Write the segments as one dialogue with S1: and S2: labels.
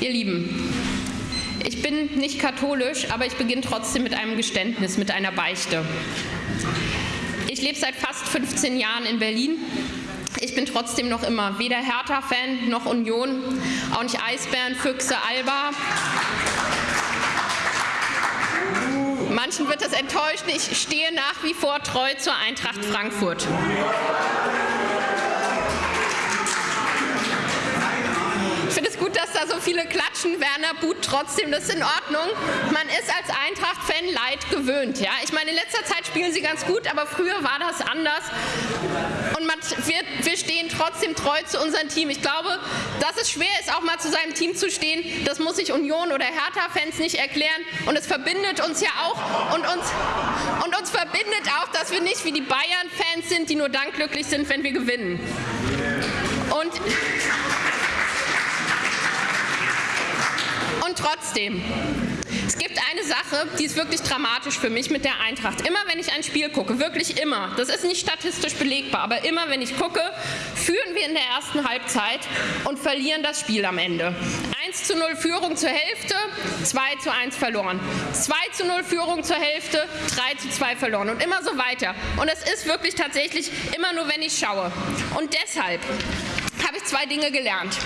S1: Ihr Lieben, ich bin nicht katholisch, aber ich beginne trotzdem mit einem Geständnis, mit einer Beichte. Ich lebe seit fast 15 Jahren in Berlin. Ich bin trotzdem noch immer weder Hertha-Fan noch Union, auch nicht Eisbären, Füchse, Alba. Manchen wird das enttäuschen, ich stehe nach wie vor treu zur Eintracht Frankfurt. Dass da so viele klatschen. Werner Buth trotzdem, das ist in Ordnung. Man ist als Eintracht-Fan Leid gewöhnt. Ja? Ich meine, in letzter Zeit spielen sie ganz gut, aber früher war das anders. Und man, wir, wir stehen trotzdem treu zu unserem Team. Ich glaube, dass es schwer ist, auch mal zu seinem Team zu stehen, das muss sich Union oder Hertha-Fans nicht erklären. Und es verbindet uns ja auch und uns, und uns verbindet auch, dass wir nicht wie die Bayern-Fans sind, die nur dann glücklich sind, wenn wir gewinnen. Und und trotzdem, es gibt eine Sache, die ist wirklich dramatisch für mich mit der Eintracht. Immer wenn ich ein Spiel gucke, wirklich immer, das ist nicht statistisch belegbar, aber immer wenn ich gucke, führen wir in der ersten Halbzeit und verlieren das Spiel am Ende. 1 zu 0 Führung zur Hälfte, 2 zu 1 verloren. 2 zu 0 Führung zur Hälfte, 3 zu 2 verloren und immer so weiter. Und es ist wirklich tatsächlich immer nur, wenn ich schaue. Und deshalb habe ich zwei Dinge gelernt.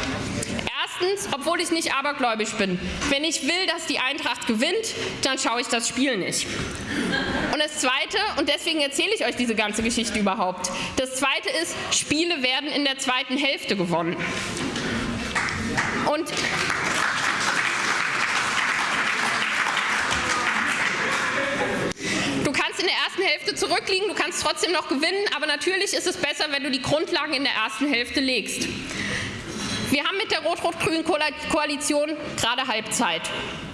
S1: Erstens, obwohl ich nicht abergläubisch bin. Wenn ich will, dass die Eintracht gewinnt, dann schaue ich das Spiel nicht. Und das Zweite, und deswegen erzähle ich euch diese ganze Geschichte überhaupt, das Zweite ist, Spiele werden in der zweiten Hälfte gewonnen. Und Du kannst in der ersten Hälfte zurückliegen, du kannst trotzdem noch gewinnen, aber natürlich ist es besser, wenn du die Grundlagen in der ersten Hälfte legst. Wir haben mit der rot-rot-grünen Koalition gerade Halbzeit.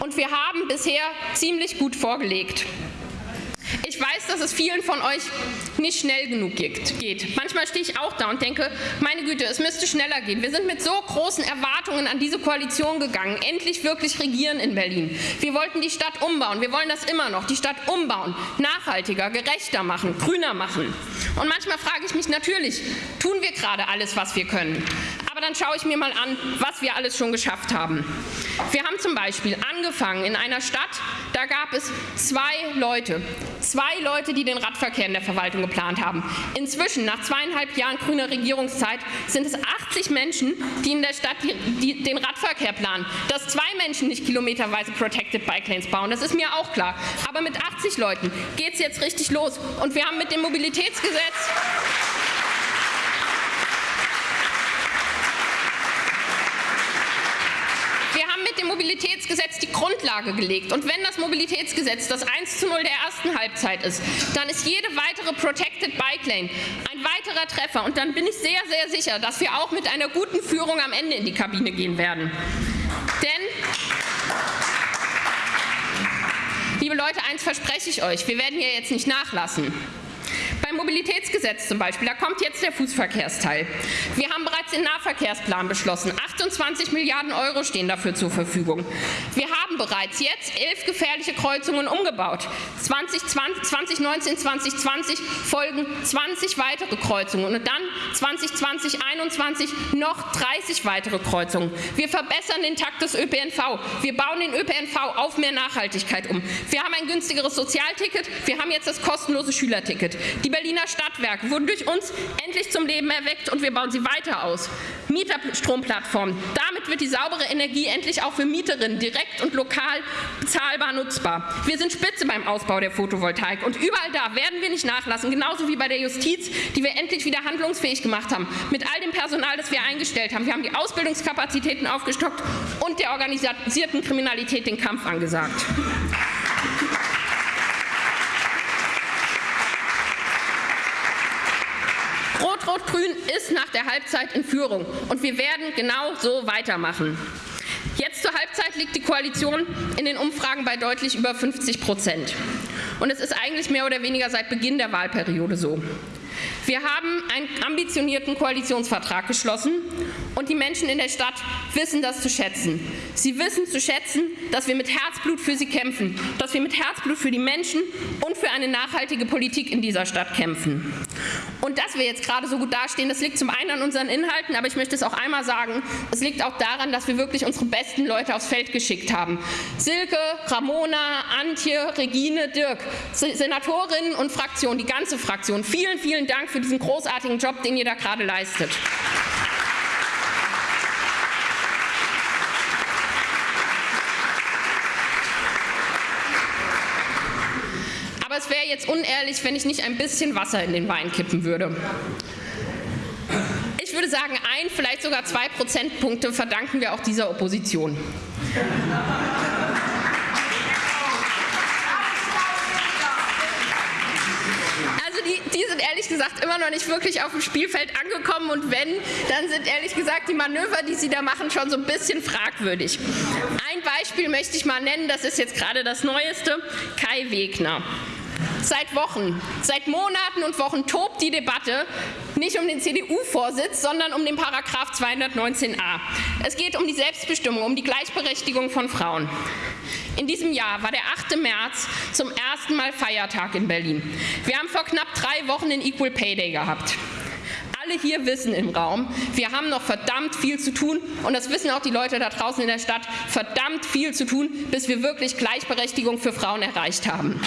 S1: Und wir haben bisher ziemlich gut vorgelegt. Ich weiß, dass es vielen von euch nicht schnell genug geht. Manchmal stehe ich auch da und denke, meine Güte, es müsste schneller gehen. Wir sind mit so großen Erwartungen an diese Koalition gegangen, endlich wirklich regieren in Berlin. Wir wollten die Stadt umbauen, wir wollen das immer noch, die Stadt umbauen, nachhaltiger, gerechter machen, grüner machen. Und manchmal frage ich mich natürlich, tun wir gerade alles, was wir können? Dann schaue ich mir mal an, was wir alles schon geschafft haben. Wir haben zum Beispiel angefangen in einer Stadt, da gab es zwei Leute, zwei Leute, die den Radverkehr in der Verwaltung geplant haben. Inzwischen, nach zweieinhalb Jahren grüner Regierungszeit, sind es 80 Menschen, die in der Stadt die, die, den Radverkehr planen. Dass zwei Menschen nicht kilometerweise Protected Bike Lanes bauen, das ist mir auch klar. Aber mit 80 Leuten geht es jetzt richtig los. Und wir haben mit dem Mobilitätsgesetz mit dem Mobilitätsgesetz die Grundlage gelegt. Und wenn das Mobilitätsgesetz das 1 zu 0 der ersten Halbzeit ist, dann ist jede weitere Protected Bike Lane ein weiterer Treffer. Und dann bin ich sehr, sehr sicher, dass wir auch mit einer guten Führung am Ende in die Kabine gehen werden. Denn Liebe Leute, eins verspreche ich euch, wir werden hier jetzt nicht nachlassen. Beim Mobilitätsgesetz zum Beispiel, da kommt jetzt der Fußverkehrsteil. Wir haben bereits den Nahverkehrsplan beschlossen. 28 Milliarden Euro stehen dafür zur Verfügung. Wir haben bereits jetzt elf gefährliche Kreuzungen umgebaut. 2020, 2019, 2020 folgen 20 weitere Kreuzungen und dann 2020, 2021 noch 30 weitere Kreuzungen. Wir verbessern den Takt des ÖPNV. Wir bauen den ÖPNV auf mehr Nachhaltigkeit um. Wir haben ein günstigeres Sozialticket. Wir haben jetzt das kostenlose Schülerticket. Die Berliner Stadtwerke wurden durch uns endlich zum Leben erweckt und wir bauen sie weiter aus. Mieterstromplattformen. Damit wird die saubere Energie endlich auch für Mieterinnen direkt und lokal bezahlbar nutzbar. Wir sind Spitze beim Ausbau der Photovoltaik und überall da werden wir nicht nachlassen, genauso wie bei der Justiz, die wir endlich wieder handlungsfähig gemacht haben, mit all dem Personal, das wir eingestellt haben. Wir haben die Ausbildungskapazitäten aufgestockt und der organisierten Kriminalität den Kampf angesagt. Rot-Rot-Grün ist nach der Halbzeit in Führung und wir werden genau so weitermachen. Jetzt zur Halbzeit liegt die Koalition in den Umfragen bei deutlich über 50 Prozent. Und es ist eigentlich mehr oder weniger seit Beginn der Wahlperiode so. Wir haben einen ambitionierten Koalitionsvertrag geschlossen und die Menschen in der Stadt wissen das zu schätzen. Sie wissen zu schätzen, dass wir mit Herzblut für sie kämpfen, dass wir mit Herzblut für die Menschen und für eine nachhaltige Politik in dieser Stadt kämpfen. Und dass wir jetzt gerade so gut dastehen, das liegt zum einen an unseren Inhalten, aber ich möchte es auch einmal sagen, es liegt auch daran, dass wir wirklich unsere besten Leute aufs Feld geschickt haben. Silke, Ramona, Antje, Regine, Dirk, Senatorinnen und Fraktion, die ganze Fraktion. Vielen, vielen Dank für diesen großartigen Job, den ihr da gerade leistet. Aber es wäre jetzt unehrlich, wenn ich nicht ein bisschen Wasser in den Wein kippen würde. Ich würde sagen, ein, vielleicht sogar zwei Prozentpunkte verdanken wir auch dieser Opposition. Also die, sind ehrlich gesagt immer noch nicht wirklich auf dem Spielfeld angekommen und wenn, dann sind ehrlich gesagt die Manöver, die sie da machen, schon so ein bisschen fragwürdig. Ein Beispiel möchte ich mal nennen, das ist jetzt gerade das Neueste, Kai Wegner. Seit Wochen, seit Monaten und Wochen tobt die Debatte nicht um den CDU-Vorsitz, sondern um den Paragraph 219a. Es geht um die Selbstbestimmung, um die Gleichberechtigung von Frauen. In diesem Jahr war der 8. März zum ersten Mal Feiertag in Berlin. Wir haben vor knapp drei Wochen den Equal Pay Day gehabt alle hier wissen im Raum, wir haben noch verdammt viel zu tun und das wissen auch die Leute da draußen in der Stadt, verdammt viel zu tun, bis wir wirklich Gleichberechtigung für Frauen erreicht haben.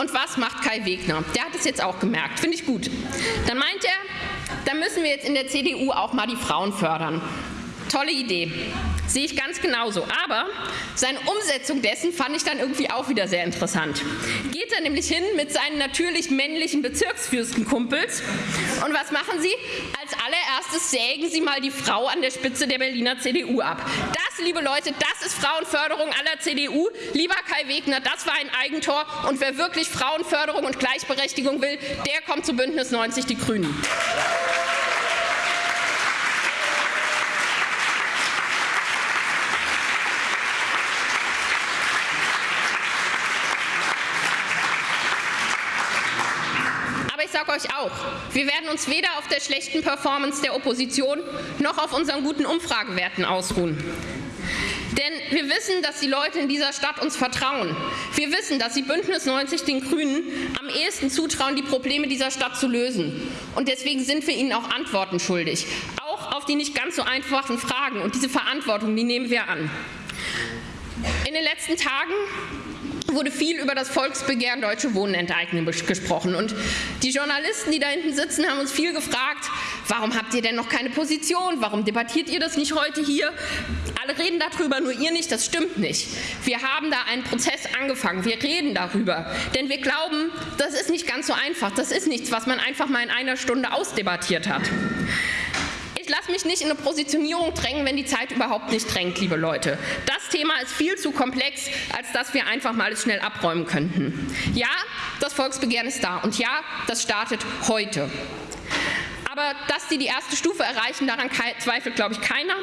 S1: Und was macht Kai Wegner? Der hat es jetzt auch gemerkt, finde ich gut. Dann meint er, da müssen wir jetzt in der CDU auch mal die Frauen fördern. Tolle Idee. Sehe ich ganz genauso. Aber seine Umsetzung dessen fand ich dann irgendwie auch wieder sehr interessant. Geht er nämlich hin mit seinen natürlich männlichen Bezirksfürstenkumpels und was machen sie? Als allererstes sägen sie mal die Frau an der Spitze der Berliner CDU ab. Das, liebe Leute, das ist Frauenförderung aller CDU. Lieber Kai Wegner, das war ein Eigentor und wer wirklich Frauenförderung und Gleichberechtigung will, der kommt zu Bündnis 90 Die Grünen. Sage euch auch, wir werden uns weder auf der schlechten Performance der Opposition noch auf unseren guten Umfragewerten ausruhen. Denn wir wissen, dass die Leute in dieser Stadt uns vertrauen. Wir wissen, dass sie Bündnis 90 den Grünen am ehesten zutrauen, die Probleme dieser Stadt zu lösen. Und deswegen sind wir ihnen auch Antworten schuldig. Auch auf die nicht ganz so einfachen Fragen. Und diese Verantwortung, die nehmen wir an. In den letzten Tagen wurde viel über das Volksbegehren Deutsche Wohnen enteignen gesprochen. Und die Journalisten, die da hinten sitzen, haben uns viel gefragt, warum habt ihr denn noch keine Position? Warum debattiert ihr das nicht heute hier? Alle reden darüber, nur ihr nicht. Das stimmt nicht. Wir haben da einen Prozess angefangen. Wir reden darüber. Denn wir glauben, das ist nicht ganz so einfach. Das ist nichts, was man einfach mal in einer Stunde ausdebattiert hat lasse mich nicht in eine Positionierung drängen, wenn die Zeit überhaupt nicht drängt, liebe Leute. Das Thema ist viel zu komplex, als dass wir einfach mal alles schnell abräumen könnten. Ja, das Volksbegehren ist da und ja, das startet heute. Aber dass sie die erste Stufe erreichen, daran zweifelt, glaube ich, keiner.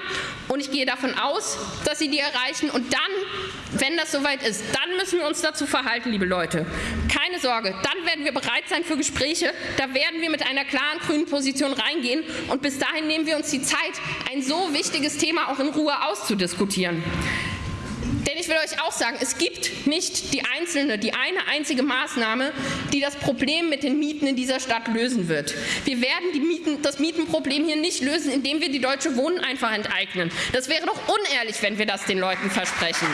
S1: Und ich gehe davon aus, dass sie die erreichen. Und dann, wenn das soweit ist, dann müssen wir uns dazu verhalten, liebe Leute. Keine Sorge, dann werden wir bereit sein für Gespräche. Da werden wir mit einer klaren grünen Position reingehen. Und bis dahin nehmen wir uns die Zeit, ein so wichtiges Thema auch in Ruhe auszudiskutieren. Denn ich will euch auch sagen, es gibt nicht die einzelne, die eine einzige Maßnahme, die das Problem mit den Mieten in dieser Stadt lösen wird. Wir werden Mieten, das Mietenproblem hier nicht lösen, indem wir die Deutsche Wohnen einfach enteignen. Das wäre doch unehrlich, wenn wir das den Leuten versprechen.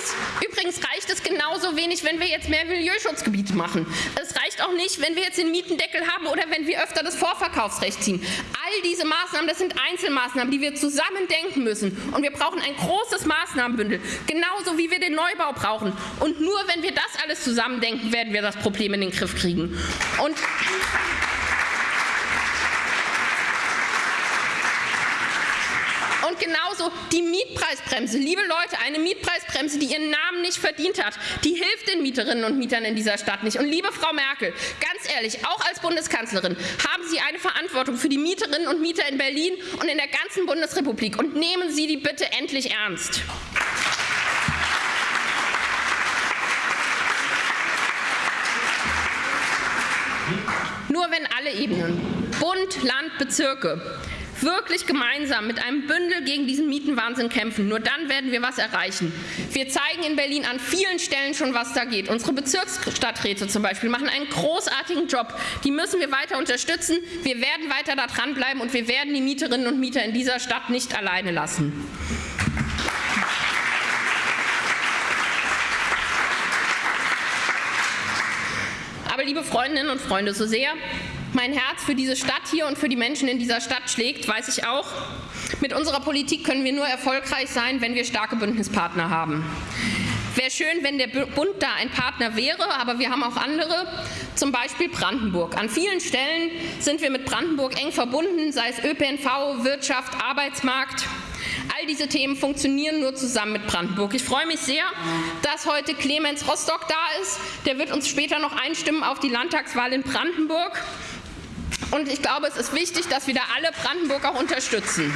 S1: Übrigens, übrigens reicht es genauso wenig, wenn wir jetzt mehr Milieuschutzgebiete machen. Es reicht auch nicht, wenn wir jetzt den Mietendeckel haben oder wenn wir öfter das Vorverkaufsrecht ziehen. All diese Maßnahmen, das sind Einzelmaßnahmen, die wir zusammen denken müssen. Und wir brauchen ein großes Maßnahmenbündel, genauso wie wir den Neubau brauchen. Und nur wenn wir das alles zusammen denken, werden wir das Problem in den Griff kriegen. Und genauso die Mietpreisbremse. Liebe Leute, eine Mietpreisbremse, die ihren Namen nicht verdient hat, die hilft den Mieterinnen und Mietern in dieser Stadt nicht. Und liebe Frau Merkel, ganz ehrlich, auch als Bundeskanzlerin haben Sie eine Verantwortung für die Mieterinnen und Mieter in Berlin und in der ganzen Bundesrepublik. Und nehmen Sie die bitte endlich ernst. Nur wenn alle Ebenen, Bund, Land, Bezirke, wirklich gemeinsam mit einem Bündel gegen diesen Mietenwahnsinn kämpfen. Nur dann werden wir was erreichen. Wir zeigen in Berlin an vielen Stellen schon, was da geht. Unsere Bezirksstadträte zum Beispiel machen einen großartigen Job. Die müssen wir weiter unterstützen. Wir werden weiter da dranbleiben und wir werden die Mieterinnen und Mieter in dieser Stadt nicht alleine lassen. Aber liebe Freundinnen und Freunde, so sehr mein Herz für diese Stadt hier und für die Menschen in dieser Stadt schlägt, weiß ich auch, mit unserer Politik können wir nur erfolgreich sein, wenn wir starke Bündnispartner haben. Wäre schön, wenn der Bund da ein Partner wäre, aber wir haben auch andere, zum Beispiel Brandenburg. An vielen Stellen sind wir mit Brandenburg eng verbunden, sei es ÖPNV, Wirtschaft, Arbeitsmarkt. All diese Themen funktionieren nur zusammen mit Brandenburg. Ich freue mich sehr, dass heute Clemens Rostock da ist. Der wird uns später noch einstimmen auf die Landtagswahl in Brandenburg. Und ich glaube, es ist wichtig, dass wir da alle Brandenburg auch unterstützen.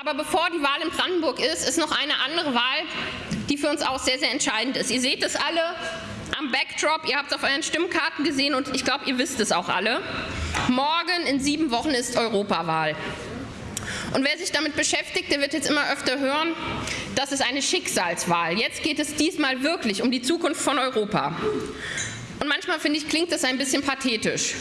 S1: Aber bevor die Wahl in Brandenburg ist, ist noch eine andere Wahl, die für uns auch sehr, sehr entscheidend ist. Ihr seht es alle am Backdrop, ihr habt es auf euren Stimmkarten gesehen und ich glaube, ihr wisst es auch alle. Morgen in sieben Wochen ist Europawahl. Und wer sich damit beschäftigt, der wird jetzt immer öfter hören, das ist eine Schicksalswahl. Jetzt geht es diesmal wirklich um die Zukunft von Europa. Und manchmal, finde ich, klingt das ein bisschen pathetisch.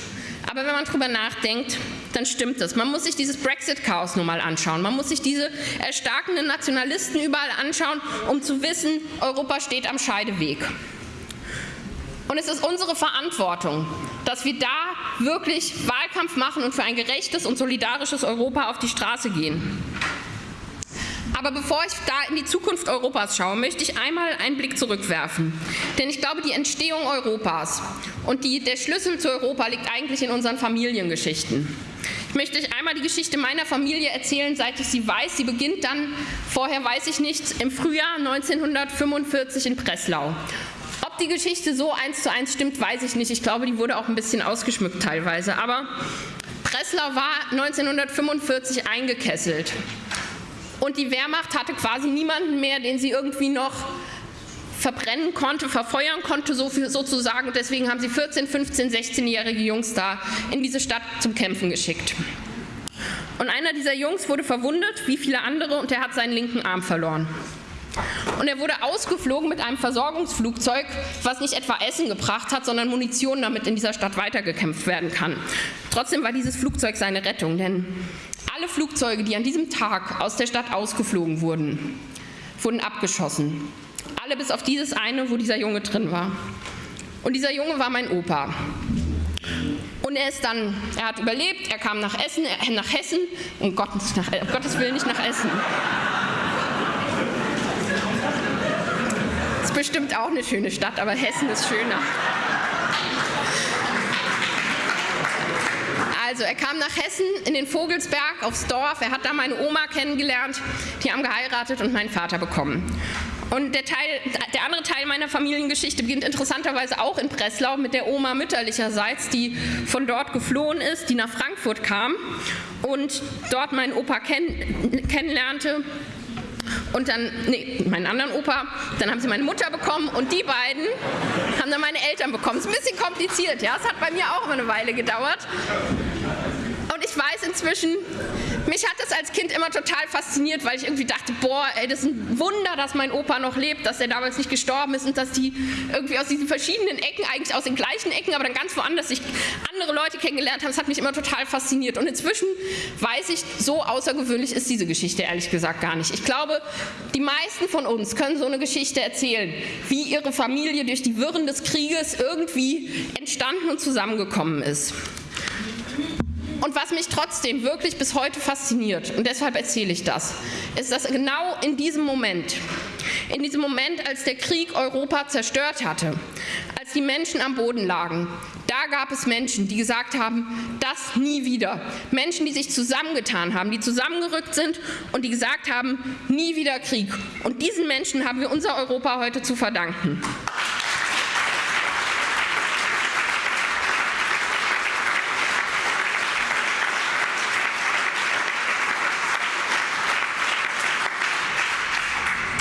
S1: Aber wenn man darüber nachdenkt, dann stimmt das. Man muss sich dieses Brexit-Chaos nur mal anschauen. Man muss sich diese erstarkenden Nationalisten überall anschauen, um zu wissen, Europa steht am Scheideweg. Und es ist unsere Verantwortung, dass wir da wirklich Wahlkampf machen und für ein gerechtes und solidarisches Europa auf die Straße gehen. Aber bevor ich da in die Zukunft Europas schaue, möchte ich einmal einen Blick zurückwerfen. Denn ich glaube, die Entstehung Europas und die, der Schlüssel zu Europa liegt eigentlich in unseren Familiengeschichten. Ich möchte euch einmal die Geschichte meiner Familie erzählen, seit ich sie weiß. Sie beginnt dann, vorher weiß ich nicht, im Frühjahr 1945 in Breslau die Geschichte so eins zu eins stimmt, weiß ich nicht. Ich glaube, die wurde auch ein bisschen ausgeschmückt teilweise. Aber Breslau war 1945 eingekesselt. Und die Wehrmacht hatte quasi niemanden mehr, den sie irgendwie noch verbrennen konnte, verfeuern konnte so viel, sozusagen. Deswegen haben sie 14, 15, 16-jährige Jungs da in diese Stadt zum Kämpfen geschickt. Und einer dieser Jungs wurde verwundet, wie viele andere, und er hat seinen linken Arm verloren. Und er wurde ausgeflogen mit einem Versorgungsflugzeug, was nicht etwa Essen gebracht hat, sondern Munition, damit in dieser Stadt weitergekämpft werden kann. Trotzdem war dieses Flugzeug seine Rettung, denn alle Flugzeuge, die an diesem Tag aus der Stadt ausgeflogen wurden, wurden abgeschossen. Alle bis auf dieses eine, wo dieser Junge drin war. Und dieser Junge war mein Opa. Und er ist dann, er hat überlebt, er kam nach Essen, äh, nach Hessen, um Gottes, nach, um Gottes Willen nicht nach Essen. Ist bestimmt auch eine schöne Stadt, aber Hessen ist schöner. Also er kam nach Hessen in den Vogelsberg aufs Dorf. Er hat da meine Oma kennengelernt. Die haben geheiratet und meinen Vater bekommen. Und der, Teil, der andere Teil meiner Familiengeschichte beginnt interessanterweise auch in Breslau mit der Oma mütterlicherseits, die von dort geflohen ist, die nach Frankfurt kam und dort meinen Opa kenn kennenlernte und dann, nee, meinen anderen Opa, dann haben sie meine Mutter bekommen und die beiden haben dann meine Eltern bekommen. Ist ein bisschen kompliziert, ja, es hat bei mir auch immer eine Weile gedauert. Weiß inzwischen, mich hat das als Kind immer total fasziniert, weil ich irgendwie dachte, boah, ey, das ist ein Wunder, dass mein Opa noch lebt, dass er damals nicht gestorben ist und dass die irgendwie aus diesen verschiedenen Ecken, eigentlich aus den gleichen Ecken, aber dann ganz woanders sich andere Leute kennengelernt haben. Das hat mich immer total fasziniert. Und inzwischen weiß ich, so außergewöhnlich ist diese Geschichte ehrlich gesagt gar nicht. Ich glaube, die meisten von uns können so eine Geschichte erzählen, wie ihre Familie durch die Wirren des Krieges irgendwie entstanden und zusammengekommen ist. Und was mich trotzdem wirklich bis heute fasziniert, und deshalb erzähle ich das, ist, dass genau in diesem Moment, in diesem Moment, als der Krieg Europa zerstört hatte, als die Menschen am Boden lagen, da gab es Menschen, die gesagt haben, das nie wieder. Menschen, die sich zusammengetan haben, die zusammengerückt sind und die gesagt haben, nie wieder Krieg. Und diesen Menschen haben wir unser Europa heute zu verdanken.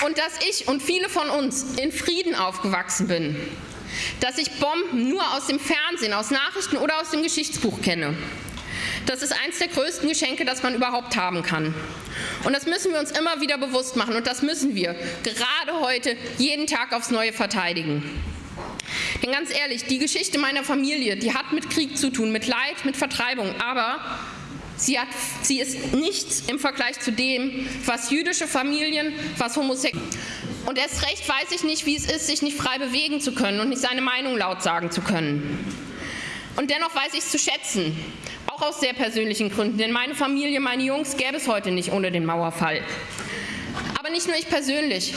S1: und dass ich und viele von uns in Frieden aufgewachsen bin, dass ich Bomben nur aus dem Fernsehen, aus Nachrichten oder aus dem Geschichtsbuch kenne. Das ist eines der größten Geschenke, das man überhaupt haben kann. Und das müssen wir uns immer wieder bewusst machen und das müssen wir gerade heute jeden Tag aufs Neue verteidigen. Denn ganz ehrlich, die Geschichte meiner Familie, die hat mit Krieg zu tun, mit Leid, mit Vertreibung, aber sie, hat, sie ist nichts im Vergleich zu dem, was jüdische Familien, was Homosexuelle und erst recht weiß ich nicht, wie es ist, sich nicht frei bewegen zu können und nicht seine Meinung laut sagen zu können. Und dennoch weiß ich es zu schätzen, auch aus sehr persönlichen Gründen, denn meine Familie, meine Jungs gäbe es heute nicht ohne den Mauerfall. Aber nicht nur ich persönlich,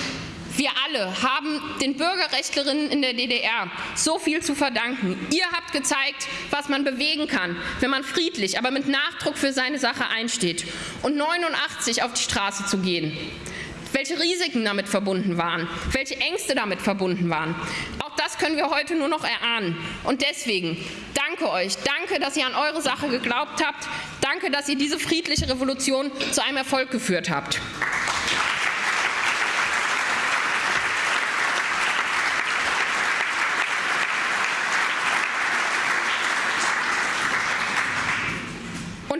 S1: wir alle haben den Bürgerrechtlerinnen in der DDR so viel zu verdanken. Ihr habt gezeigt, was man bewegen kann, wenn man friedlich, aber mit Nachdruck für seine Sache einsteht. Und 89 auf die Straße zu gehen welche Risiken damit verbunden waren, welche Ängste damit verbunden waren. Auch das können wir heute nur noch erahnen. Und deswegen danke euch, danke, dass ihr an eure Sache geglaubt habt, danke, dass ihr diese friedliche Revolution zu einem Erfolg geführt habt.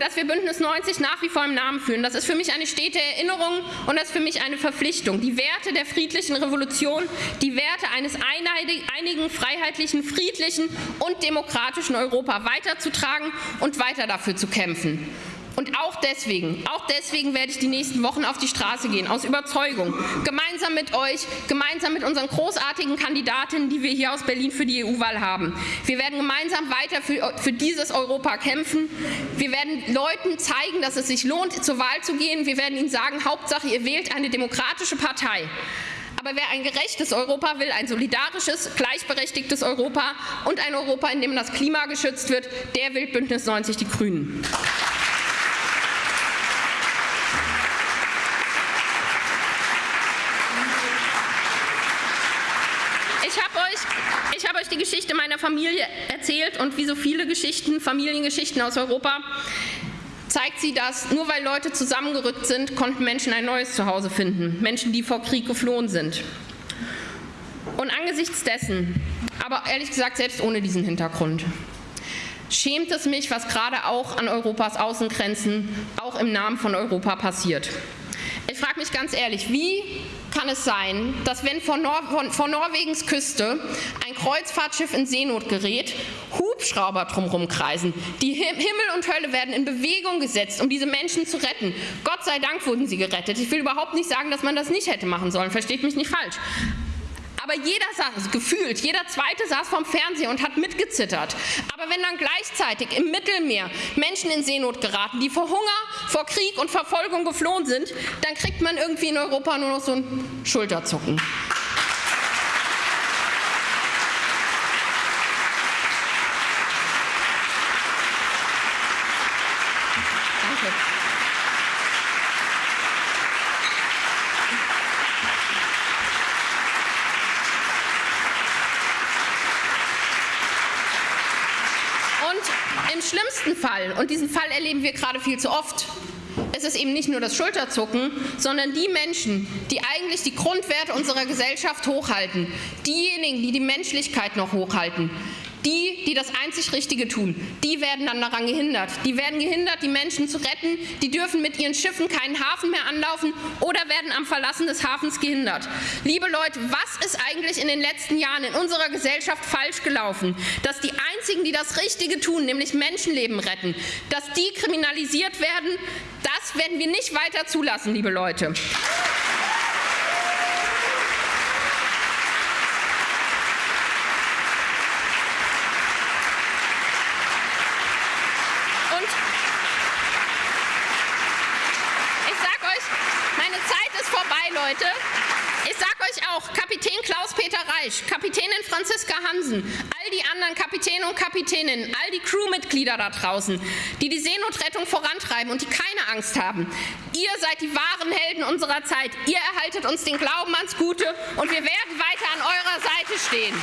S1: Dass wir Bündnis 90 nach wie vor im Namen führen. Das ist für mich eine stete Erinnerung und das ist für mich eine Verpflichtung. Die Werte der friedlichen Revolution, die Werte eines einigen, freiheitlichen, friedlichen und demokratischen Europa weiterzutragen und weiter dafür zu kämpfen. Und auch deswegen, auch deswegen werde ich die nächsten Wochen auf die Straße gehen, aus Überzeugung, gemeinsam mit euch, gemeinsam mit unseren großartigen Kandidatinnen, die wir hier aus Berlin für die EU-Wahl haben. Wir werden gemeinsam weiter für, für dieses Europa kämpfen. Wir werden Leuten zeigen, dass es sich lohnt, zur Wahl zu gehen. Wir werden ihnen sagen, Hauptsache, ihr wählt eine demokratische Partei. Aber wer ein gerechtes Europa will, ein solidarisches, gleichberechtigtes Europa und ein Europa, in dem das Klima geschützt wird, der will Bündnis 90 Die Grünen. Die Geschichte meiner Familie erzählt und wie so viele Geschichten, Familiengeschichten aus Europa, zeigt sie, dass nur weil Leute zusammengerückt sind, konnten Menschen ein neues Zuhause finden. Menschen, die vor Krieg geflohen sind. Und angesichts dessen, aber ehrlich gesagt selbst ohne diesen Hintergrund, schämt es mich, was gerade auch an Europas Außengrenzen, auch im Namen von Europa passiert. Ich frage mich ganz ehrlich, wie kann es sein, dass wenn vor, Nor vor, Norwegens Küste ein Kreuzfahrtschiff in Seenot gerät, Hubschrauber drumherum kreisen. Die Himmel und Hölle werden in Bewegung gesetzt, um diese Menschen zu retten. Gott sei Dank wurden sie gerettet. Ich will überhaupt nicht sagen, dass man das nicht hätte machen sollen. Versteht mich nicht falsch. Aber jeder saß, gefühlt, jeder Zweite saß vorm Fernseher und hat mitgezittert. Aber wenn dann gleichzeitig im Mittelmeer Menschen in Seenot geraten, die vor Hunger, vor Krieg und Verfolgung geflohen sind, dann kriegt man irgendwie in Europa nur noch so ein Schulterzucken. Schlimmsten Fall, und diesen Fall erleben wir gerade viel zu oft, ist es eben nicht nur das Schulterzucken, sondern die Menschen, die eigentlich die Grundwerte unserer Gesellschaft hochhalten, diejenigen, die die Menschlichkeit noch hochhalten, die, die das einzig Richtige tun, die werden dann daran gehindert. Die werden gehindert, die Menschen zu retten. Die dürfen mit ihren Schiffen keinen Hafen mehr anlaufen oder werden am Verlassen des Hafens gehindert. Liebe Leute, was ist eigentlich in den letzten Jahren in unserer Gesellschaft falsch gelaufen? Dass die Einzigen, die das Richtige tun, nämlich Menschenleben retten, dass die kriminalisiert werden, das werden wir nicht weiter zulassen, liebe Leute. Leute. Ich sage euch auch, Kapitän Klaus-Peter Reich, Kapitänin Franziska Hansen, all die anderen Kapitäne und Kapitäninnen, all die Crewmitglieder da draußen, die die Seenotrettung vorantreiben und die keine Angst haben. Ihr seid die wahren Helden unserer Zeit. Ihr erhaltet uns den Glauben ans Gute und wir werden weiter an eurer Seite stehen.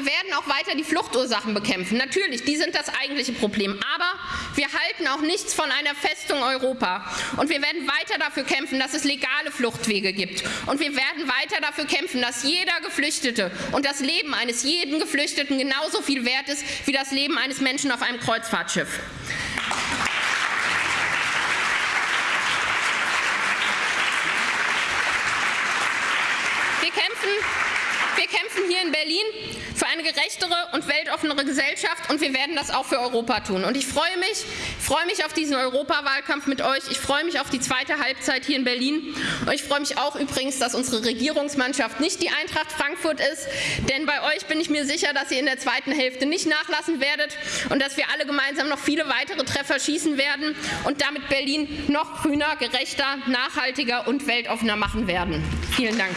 S1: Wir werden auch weiter die Fluchtursachen bekämpfen. Natürlich, die sind das eigentliche Problem. Aber wir halten auch nichts von einer Festung Europa. Und wir werden weiter dafür kämpfen, dass es legale Fluchtwege gibt. Und wir werden weiter dafür kämpfen, dass jeder Geflüchtete und das Leben eines jeden Geflüchteten genauso viel wert ist wie das Leben eines Menschen auf einem Kreuzfahrtschiff. Wir kämpfen wir kämpfen hier in Berlin für eine gerechtere und weltoffenere Gesellschaft und wir werden das auch für Europa tun. Und ich freue mich, freue mich auf diesen Europawahlkampf mit euch. Ich freue mich auf die zweite Halbzeit hier in Berlin. Und ich freue mich auch übrigens, dass unsere Regierungsmannschaft nicht die Eintracht Frankfurt ist. Denn bei euch bin ich mir sicher, dass ihr in der zweiten Hälfte nicht nachlassen werdet und dass wir alle gemeinsam noch viele weitere Treffer schießen werden und damit Berlin noch grüner, gerechter, nachhaltiger und weltoffener machen werden. Vielen Dank.